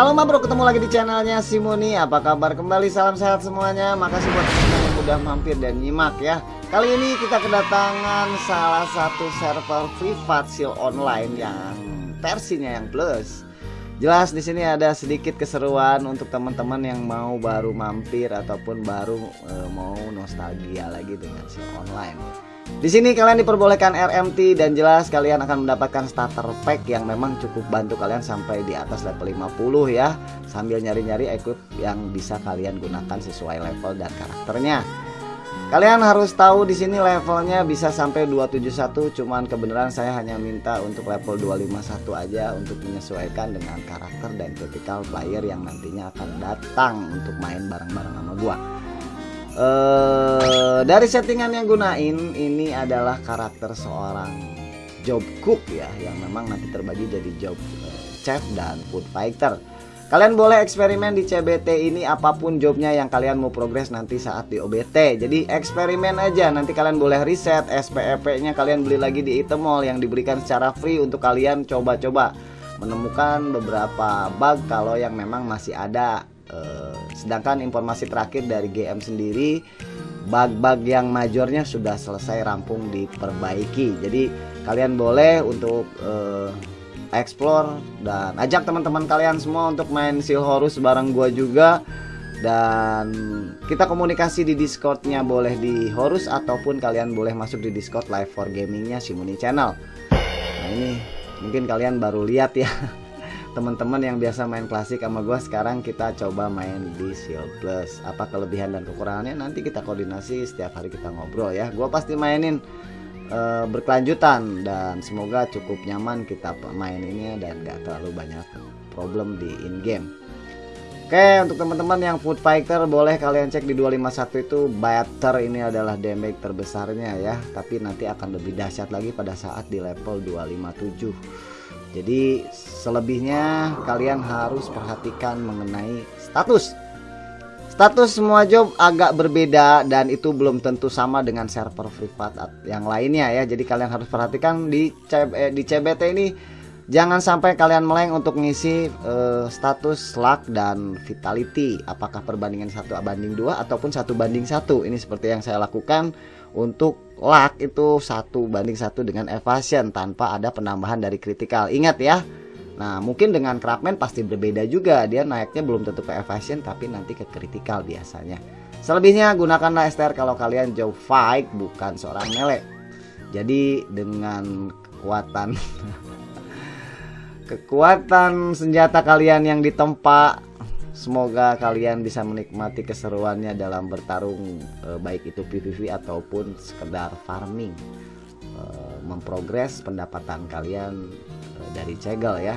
Halo Ma Bro, ketemu lagi di channelnya Simoni Apa kabar? Kembali, salam sehat semuanya. Makasih buat teman-teman yang udah mampir dan nyimak ya. Kali ini kita kedatangan salah satu server privat seal online yang versinya yang plus. Jelas di sini ada sedikit keseruan untuk teman-teman yang mau baru mampir ataupun baru e, mau nostalgia lagi dengan seal online di sini kalian diperbolehkan RMT dan jelas kalian akan mendapatkan starter pack yang memang cukup bantu kalian sampai di atas level 50 ya. Sambil nyari-nyari equip yang bisa kalian gunakan sesuai level dan karakternya. Kalian harus tahu di sini levelnya bisa sampai 271 cuman kebenaran saya hanya minta untuk level 251 aja untuk menyesuaikan dengan karakter dan critical player yang nantinya akan datang untuk main bareng-bareng sama gua. Uh, dari settingan yang gunain ini adalah karakter seorang job cook ya yang memang nanti terbagi jadi job uh, chef dan food fighter. Kalian boleh eksperimen di CBT ini apa pun jobnya yang kalian mau progres nanti saat di OBT. Jadi eksperimen aja nanti kalian boleh reset SPEP-nya kalian beli lagi di item mall yang diberikan secara free untuk kalian coba-coba menemukan beberapa bug kalau yang memang masih ada uh, sedangkan informasi terakhir dari GM sendiri bug-bug yang majornya sudah selesai rampung diperbaiki. Jadi kalian boleh untuk uh, explore dan ajak teman-teman kalian semua untuk main Seal Horus bareng gua juga. Dan kita komunikasi di Discordnya boleh di Horus ataupun kalian boleh masuk di Discord Live for Gamingnya Simuni Channel. Nah ini mungkin kalian baru lihat ya teman-teman yang biasa main klasik sama gue sekarang kita coba main di Shield Plus. Apa kelebihan dan kekurangannya? Nanti kita koordinasi setiap hari kita ngobrol ya. Gue pasti mainin uh, berkelanjutan dan semoga cukup nyaman kita main ini dan gak terlalu banyak problem di in game Oke untuk teman-teman yang food fighter boleh kalian cek di 251 itu better ini adalah damage terbesarnya ya. Tapi nanti akan lebih dahsyat lagi pada saat di level 257 jadi selebihnya kalian harus perhatikan mengenai status. Status semua job agak berbeda dan itu belum tentu sama dengan server privat yang lainnya ya. Jadi kalian harus perhatikan di eh, di CBT ini. Jangan sampai kalian meleng untuk ngisi uh, status luck dan vitality. Apakah perbandingan satu banding dua ataupun satu banding satu? Ini seperti yang saya lakukan untuk luck itu satu banding satu dengan evasion tanpa ada penambahan dari critical. Ingat ya. Nah mungkin dengan craftsman pasti berbeda juga. Dia naiknya belum tentu ke evasion tapi nanti ke critical biasanya. Selebihnya gunakanlah STR kalau kalian jauh fight bukan seorang melee. Jadi dengan kekuatan kekuatan senjata kalian yang ditempa semoga kalian bisa menikmati keseruannya dalam bertarung e, baik itu PVP ataupun sekedar farming. E, memprogres pendapatan kalian e, dari cegel ya.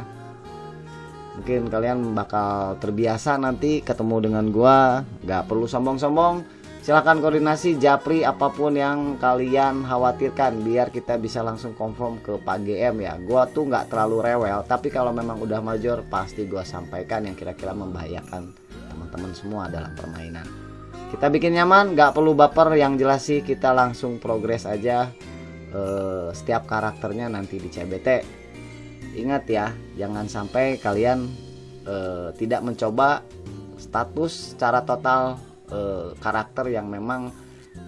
Mungkin kalian bakal terbiasa nanti ketemu dengan gua. Nggak perlu sombong-sombong silahkan koordinasi japri apa pun yang kalian khawatirkan biar kita bisa langsung confirm ke Pak GM ya. Gua tuh nggak terlalu rewel tapi kalau memang udah major pasti gua sampaikan yang kira-kira membahayakan teman-teman semua dalam permainan. Kita bikin nyaman nggak perlu baper yang jelas sih kita langsung progres aja uh, setiap karakternya nanti di CBT ingat ya jangan sampai kalian uh, tidak mencoba status secara total eh, karakter yang memang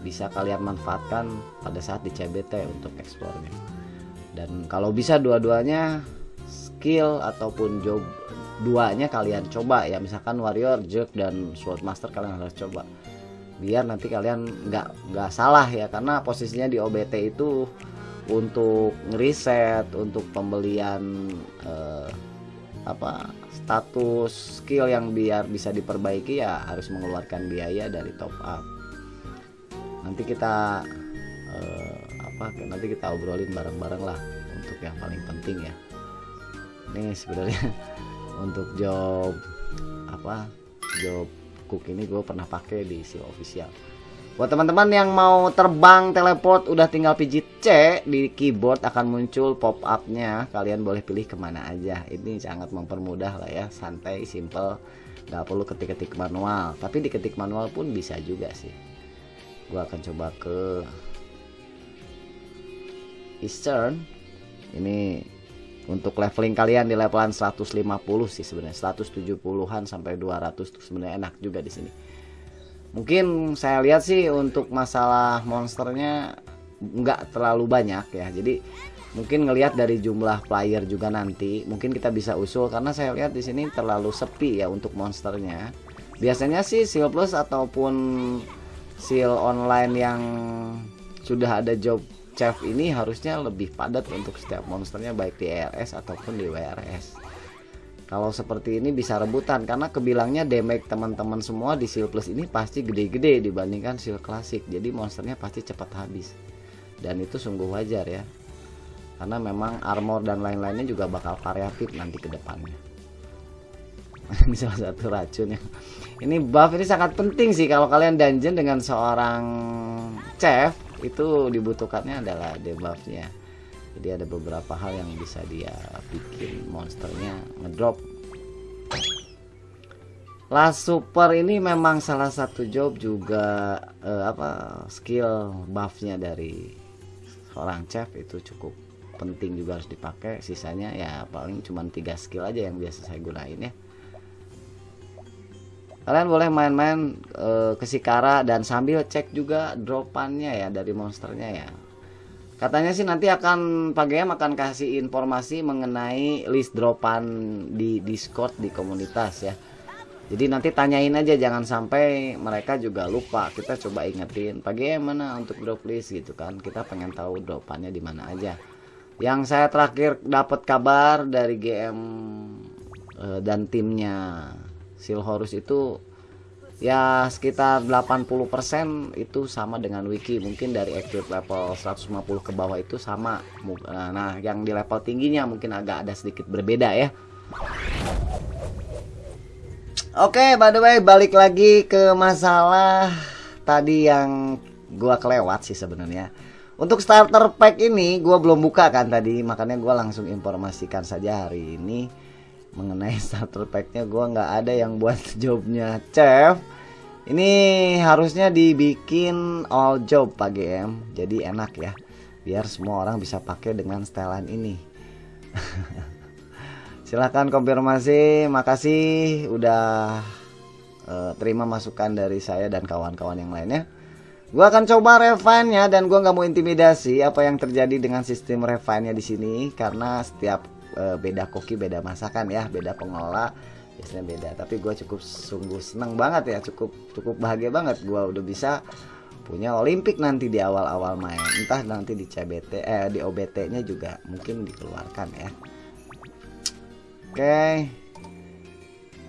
bisa kalian manfaatkan pada saat di CBT untuk eksplornya dan kalau bisa dua-duanya skill ataupun job duanya kalian coba ya. Misalkan warrior jerk dan sword master kalian harus coba. Biar nanti kalian nggak nggak salah ya karena posisinya di OBT itu untuk ngeriset untuk pembelian eh, apa status skill yang biar bisa diperbaiki ya harus mengeluarkan biaya dari top up. Nanti kita eh, apa nanti kita obrolin bareng-bareng lah untuk yang paling penting ya. Ini sebenarnya untuk job apa job cook ini gue pernah pakai di si official Buat teman-teman yang mau terbang teleport udah tinggal pijit C di keyboard akan muncul pop upnya. Kalian boleh pilih ke mana aja. Ini sangat mempermudah lah ya, santai, simple, nggak perlu ketik-ketik manual. Tapi diketik manual pun bisa juga sih. Gua akan coba ke Eastern. Ini untuk leveling kalian di levelan 150 sih sebenarnya 170-an sampai 200 tuh sebenarnya enak juga di sini mungkin saya lihat sih untuk masalah monsternya nggak terlalu banyak ya. Jadi mungkin ngelihat dari jumlah player juga nanti mungkin kita bisa usul. Karena saya lihat di sini terlalu sepi ya untuk monsternya. Biasanya sih seal plus ataupun seal online yang sudah ada job chef ini harusnya lebih padat untuk setiap monsternya baik di ERS ataupun di WRS kalau seperti ini bisa rebutan karena kebilangnya damage teman-teman semua di seal plus ini pasti gede-gede dibandingkan seal klasik jadi monsternya pasti cepat habis. Dan itu sungguh wajar ya. Karena memang armor dan lain-lainnya juga bakal variatif nanti ke depannya. Ini salah satu racun ya. Ini buff ini sangat penting sih. Kalau kalian dungeon dengan seorang chef itu dibutuhkannya adalah debuffnya jadi ada beberapa hal yang bisa dia bikin monsternya ngedrop. Last Super ini memang salah satu job juga eh, apa skill buffnya dari seorang chef itu cukup penting juga harus dipakai. Sisanya ya paling cuma tiga skill aja yang biasa saya gunain ya. Kalian boleh main-main e, ke Sikara dan sambil cek juga dropannya ya dari monsternya ya Katanya sih nanti akan Pak GM akan kasih informasi mengenai list dropan di Discord di komunitas ya. Jadi nanti tanyain aja jangan sampai mereka juga lupa. Kita coba ingetin Pak GM mana untuk drop list gitu kan. Kita pengen tahu dropannya di mana aja. Yang saya terakhir dapat kabar dari GM eh, dan timnya Silhorus itu ya sekitar 80% itu sama dengan wiki. Mungkin dari active level 150 ke bawah itu sama. Eh, nah yang di level tingginya mungkin agak ada sedikit berbeda ya. Oke okay, by the way balik lagi ke masalah tadi yang gua kelewat sih sebenarnya. Untuk starter pack ini gua belum buka kan tadi. Makanya gua langsung informasikan saja hari ini mengenai starter packnya gue nggak ada yang buat jobnya. Chef ini harusnya dibikin all job pak GM jadi enak ya biar semua orang bisa pakai dengan setelan ini. Silahkan konfirmasi makasih udah uh, terima masukan dari saya dan kawan-kawan yang lainnya. Gue akan coba refine nya dan gue nggak mau intimidasi apa yang terjadi dengan sistem refine nya di sini karena setiap uh, beda koki beda masakan ya beda pengelola biasanya beda. Tapi gue cukup sungguh seneng banget ya cukup cukup bahagia banget gue udah bisa punya Olimpik nanti di awal-awal main. Entah nanti di CBT eh di OBT nya juga mungkin dikeluarkan ya. Oke.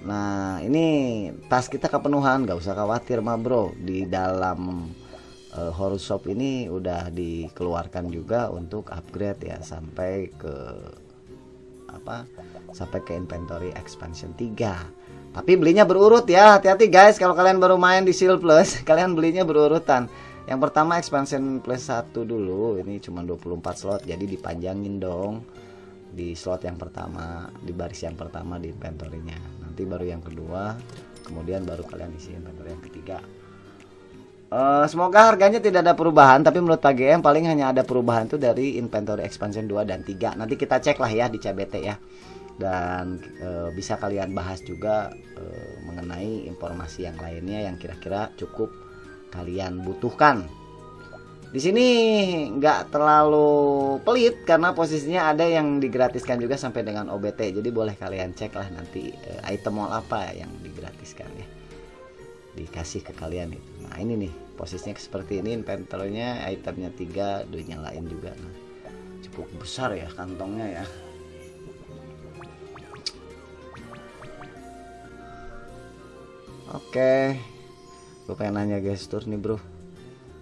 Nah ini tas kita kepenuhan gak usah khawatir mah bro. Di dalam uh, horror shop ini udah dikeluarkan juga untuk upgrade ya sampai ke apa sampai ke inventory expansion 3 tapi belinya berurut ya hati-hati guys kalau kalian baru main di Seal Plus kalian belinya berurutan. Yang pertama expansion plus 1 dulu ini cuma 24 slot jadi dipanjangin dong di slot yang pertama di baris yang pertama di inventory-nya. Nanti baru yang kedua kemudian baru kalian isi inventory yang ketiga Uh, semoga harganya tidak ada perubahan tapi menurut Pak GM paling hanya ada perubahan tuh dari inventory expansion 2 dan 3 nanti kita cek lah ya di CBT ya. Dan uh, bisa kalian bahas juga uh, mengenai informasi yang lainnya yang kira-kira cukup kalian butuhkan. Di sini nggak terlalu pelit karena posisinya ada yang digratiskan juga sampai dengan OBT jadi boleh kalian cek lah nanti uh, item mall apa yang digratiskan ya dikasih ke kalian itu. nah ini nih posisinya seperti ini inventornya itemnya tiga duitnya lain juga. Nah cukup besar ya kantongnya ya. Oke okay. gue pengen nanya gestur nih bro.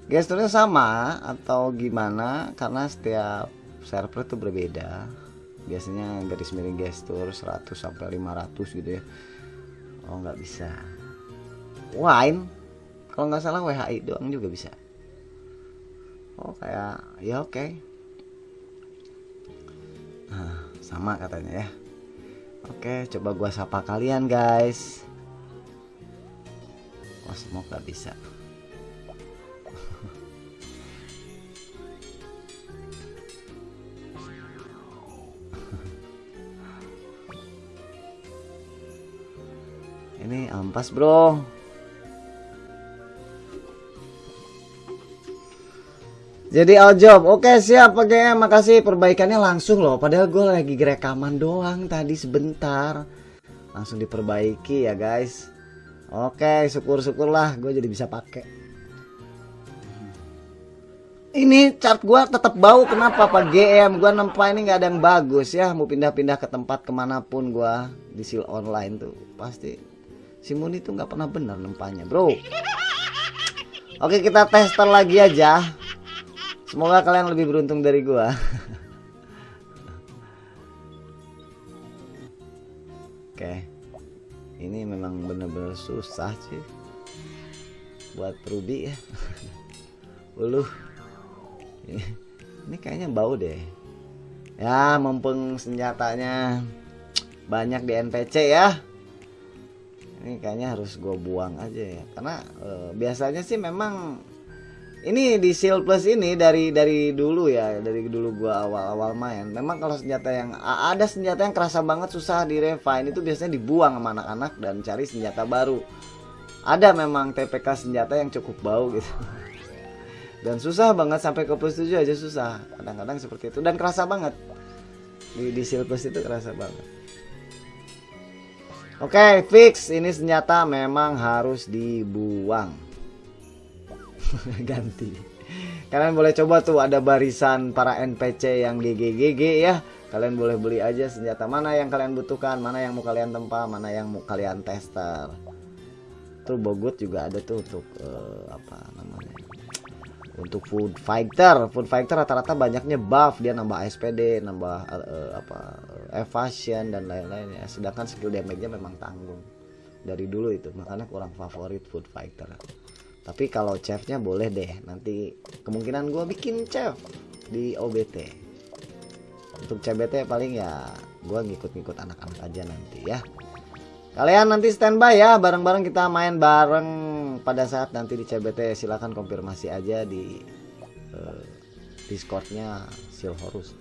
Gesturnya sama atau gimana? Karena setiap server itu berbeda. Biasanya garis miring gestur 100 sampai 500 gitu ya. Oh nggak bisa. Wine? Kalau nggak salah WHI doang juga bisa. Oh kayak ya oke. Okay. nah, Sama katanya ya. Oke coba gua sapa kalian guys. Wah semoga bisa. Ini ampas bro Jadi all job, oke siap. Pakai makasih. Perbaikannya langsung loh. Padahal gue lagi rekaman doang tadi sebentar, langsung diperbaiki ya guys. Oke, syukur-syukurlah gue jadi bisa pakai. Ini cat gue tetap bau. Kenapa? Pak GM gue nempa ini nggak ada yang bagus ya. Mau pindah-pindah ke tempat ke mana pun gue di seal online tuh. Pasti. Si Muni tuh nggak pernah benar nempanya bro. Oke kita tester lagi aja. Semoga kalian lebih beruntung dari gua. Oke. Ini memang bener-bener susah sih. Buat Ruby ya. Uluh. Ini kayaknya bau deh. Ya mumpung senjatanya banyak di NPC ya. Ini kayaknya harus gue buang aja ya. Karena e, biasanya sih memang ini di Seal Plus ini dari dari dulu ya dari dulu gua awal-awal main. Memang kalau senjata yang ada senjata yang kerasa banget susah di refine itu biasanya dibuang sama anak-anak dan cari senjata baru. Ada memang TPK senjata yang cukup bau gitu. Dan susah banget sampai ke plus 7 aja susah. Kadang-kadang seperti itu. Dan kerasa banget. Di, di Seal Plus itu kerasa banget. Oke okay, fix. Ini senjata memang harus dibuang ganti. Kalian boleh coba tuh ada barisan para NPC yang GGGG ya. Kalian boleh beli aja senjata mana yang kalian butuhkan mana yang mau kalian tempa mana yang mau kalian tester. Tuh bogut juga ada tuh untuk uh, apa namanya untuk food fighter. Food fighter rata-rata banyaknya buff dia nambah SPD nambah uh, apa evasion dan lain-lain ya. Sedangkan skill damage-nya memang tanggung. Dari dulu itu makanya kurang favorit food fighter tapi kalau chefnya boleh deh nanti kemungkinan gue bikin chef di OBT untuk CBT paling ya gue ngikut-ngikut anak-anak aja nanti ya. Kalian nanti standby ya bareng-bareng kita main bareng. Pada saat nanti di CBT silahkan konfirmasi aja di uh, discordnya Silhorus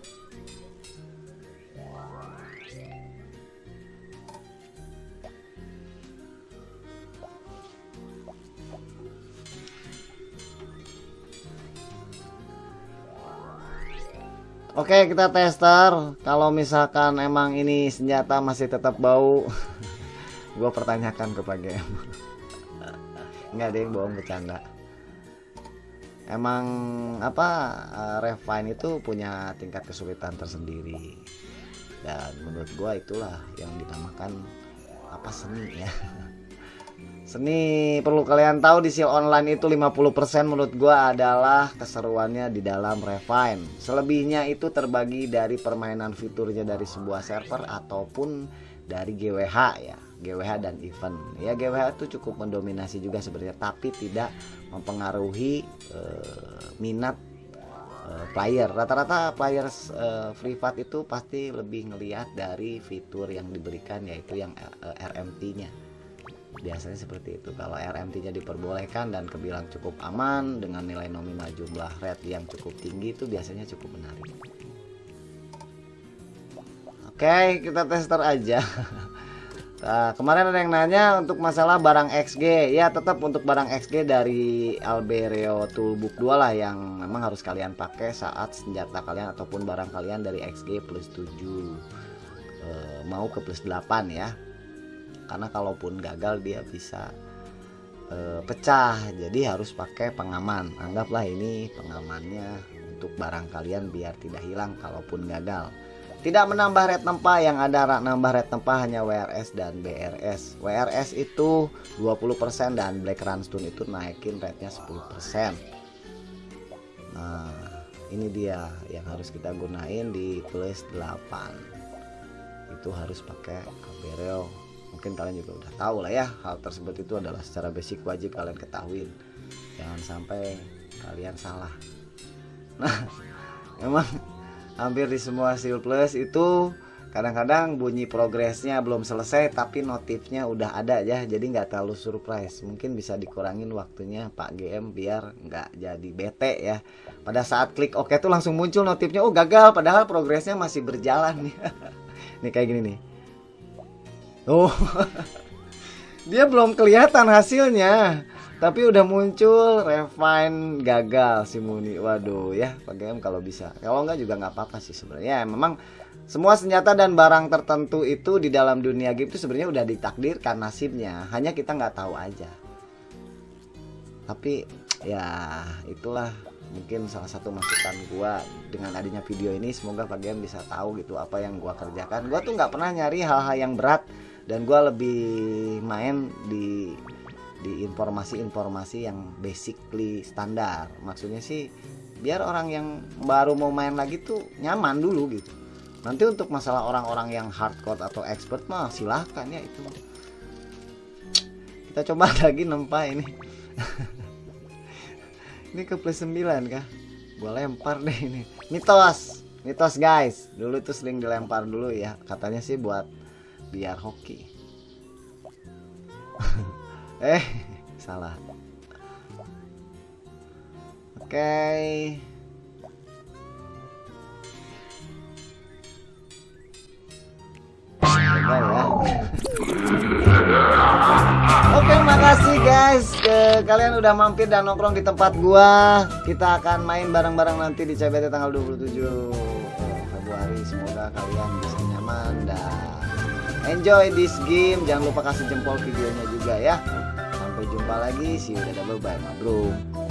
Oke kita tester. Kalau misalkan emang ini senjata masih tetap bau Gue pertanyakan ke Pak GM Nggak ada yang bohong bercanda. Emang apa uh, Refine itu punya tingkat kesulitan tersendiri. Dan menurut gue itulah yang dinamakan apa seni ya Seni perlu kalian tahu di seal online itu 50% menurut gua adalah keseruannya di dalam refine. Selebihnya itu terbagi dari permainan fiturnya dari sebuah server ataupun dari GWH ya. GWH dan event. Ya GWH itu cukup mendominasi juga sebenarnya tapi tidak mempengaruhi uh, minat uh, player. Rata-rata players uh, free fight itu pasti lebih ngelihat dari fitur yang diberikan yaitu yang uh, RMT-nya biasanya seperti itu. Kalau RMT nya diperbolehkan dan kebilang cukup aman dengan nilai nominal jumlah red yang cukup tinggi itu biasanya cukup menarik. Oke kita tester aja. Nah, kemarin ada yang nanya untuk masalah barang XG. Ya, tetap untuk barang XG dari Alberio Toolbook 2 lah yang memang harus kalian pakai saat senjata kalian ataupun barang kalian dari XG plus 7 e, eh, mau ke plus 8 ya karena kalaupun gagal dia bisa e, pecah. Jadi harus pakai pengaman. Anggaplah ini pengamannya untuk barang kalian biar tidak hilang kalaupun gagal. Tidak menambah red tempa. Yang ada nambah red tempa hanya WRS dan BRS WRS itu 20% dan Black Runstone itu naikin rednya 10% nah ini dia yang harus kita gunain di plus 8 itu harus pakai Cabereo mungkin kalian juga udah tahu lah ya hal tersebut itu adalah secara basic wajib kalian ketahui jangan sampai kalian salah. Nah emang hampir di semua seal plus itu kadang-kadang bunyi progresnya belum selesai tapi notifnya udah ada ya jadi nggak terlalu surprise. Mungkin bisa dikurangin waktunya Pak GM biar nggak jadi bete ya. Pada saat klik OK tuh langsung muncul notifnya oh gagal padahal progresnya masih berjalan. Nih kayak gini nih oh. Dia belum kelihatan hasilnya tapi udah muncul refine gagal si Muni. Waduh ya Pak GM kalau bisa. Kalau enggak juga nggak apa-apa sih sebenarnya. Ya, memang semua senjata dan barang tertentu itu di dalam dunia game itu sebenarnya udah ditakdirkan nasibnya. Hanya kita nggak tahu aja. Tapi ya itulah mungkin salah satu masukan gua dengan adanya video ini. Semoga GM bisa tahu gitu apa yang gua kerjakan. Gua tuh nggak pernah nyari hal-hal yang berat dan gua lebih main di di informasi-informasi yang basically standar. Maksudnya sih biar orang yang baru mau main lagi tuh nyaman dulu gitu. Nanti untuk masalah orang-orang yang hardcore atau expert mah silahkan ya itu. Kita coba lagi nempa ini. Ini ke plus 9 kah? Gua lempar deh ini. Mitos mitos guys. Dulu tuh sering dilempar dulu ya. Katanya sih buat biar hoki. Eh salah. Oke. Okay. Oke makasih guys. Ke kalian udah mampir dan nongkrong di tempat gua. Kita akan main bareng-bareng nanti di CBT tanggal 27 Februari. Semoga kalian bisa nyaman dan enjoy this game jangan lupa kasih jempol videonya juga ya Sampai jumpa lagi. See you. Dadah. Bye-bye, bro.